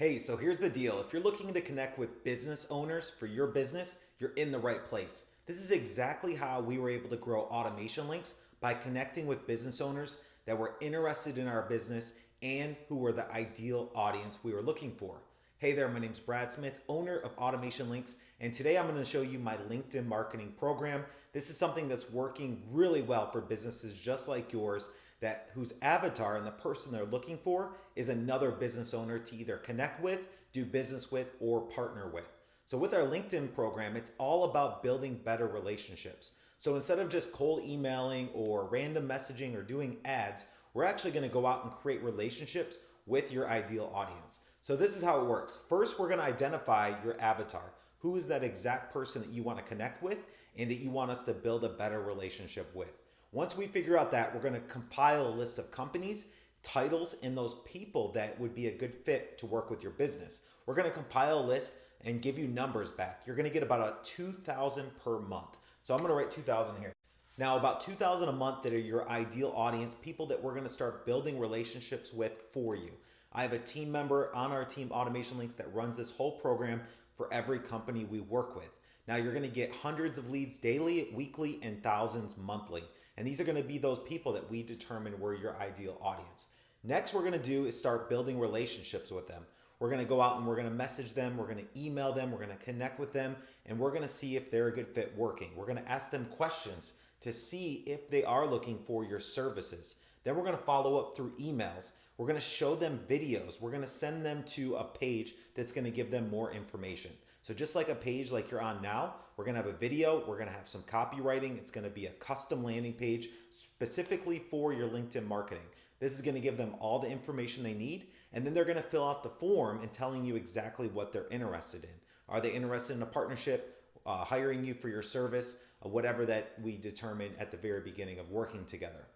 Hey, so here's the deal. If you're looking to connect with business owners for your business, you're in the right place. This is exactly how we were able to grow Automation Links by connecting with business owners that were interested in our business and who were the ideal audience we were looking for. Hey there, my name's Brad Smith, owner of Automation Links, and today I'm going to show you my LinkedIn marketing program. This is something that's working really well for businesses just like yours that whose avatar and the person they're looking for is another business owner to either connect with, do business with, or partner with. So with our LinkedIn program, it's all about building better relationships. So instead of just cold emailing or random messaging or doing ads, we're actually going to go out and create relationships with your ideal audience. So this is how it works. First, we're going to identify your avatar. Who is that exact person that you want to connect with and that you want us to build a better relationship with? Once we figure out that, we're going to compile a list of companies, titles, and those people that would be a good fit to work with your business. We're going to compile a list and give you numbers back. You're going to get about a 2000 per month. So I'm going to write 2000 here. Now, about 2000 a month that are your ideal audience, people that we're going to start building relationships with for you. I have a team member on our team Automation Links that runs this whole program for every company we work with. Now you're going to get hundreds of leads daily, weekly, and thousands monthly. And these are going to be those people that we determine were your ideal audience. Next, we're going to do is start building relationships with them. We're going to go out and we're going to message them, we're going to email them, we're going to connect with them, and we're going to see if they're a good fit working. We're going to ask them questions to see if they are looking for your services. Then we're going to follow up through emails. We're going to show them videos. We're going to send them to a page that's going to give them more information. So just like a page like you're on now, we're going to have a video. We're going to have some copywriting. It's going to be a custom landing page specifically for your LinkedIn marketing. This is going to give them all the information they need. And then they're going to fill out the form and telling you exactly what they're interested in. Are they interested in a partnership, uh, hiring you for your service, uh, whatever that we determine at the very beginning of working together.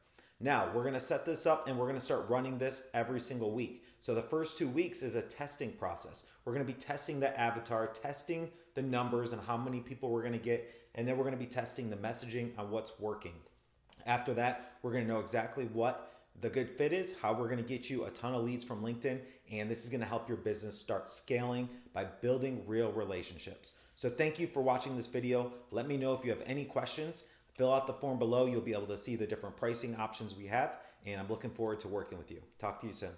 Now, we're to set this up and we're to start running this every single week. So the first two weeks is a testing process. We're to be testing the avatar, testing the numbers and how many people we're to get, and then we're to be testing the messaging on what's working. After that, we're to know exactly what the good fit is, how we're to get you a ton of leads from LinkedIn, and this is to help your business start scaling by building real relationships. So thank you for watching this video. Let me know if you have any questions. Fill out the form below. You'll be able to see the different pricing options we have, and I'm looking forward to working with you. Talk to you soon.